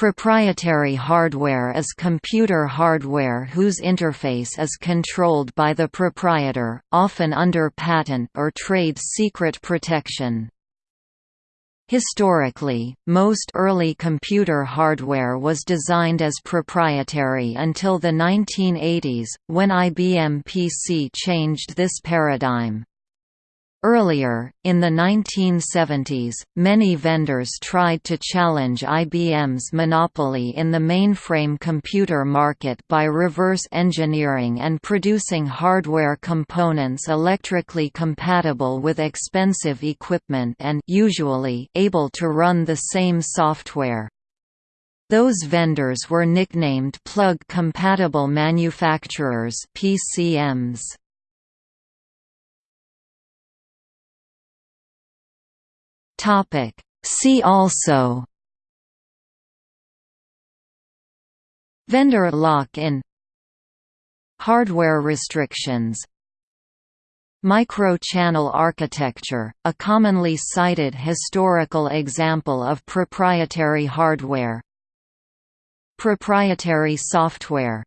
Proprietary hardware is computer hardware whose interface is controlled by the proprietor, often under patent or trade secret protection. Historically, most early computer hardware was designed as proprietary until the 1980s, when IBM PC changed this paradigm. Earlier, in the 1970s, many vendors tried to challenge IBM's monopoly in the mainframe computer market by reverse engineering and producing hardware components electrically compatible with expensive equipment and usually able to run the same software. Those vendors were nicknamed plug-compatible manufacturers PCMs. Topic. See also. Vendor lock-in Hardware restrictions. Micro-channel architecture, a commonly cited historical example of proprietary hardware. Proprietary software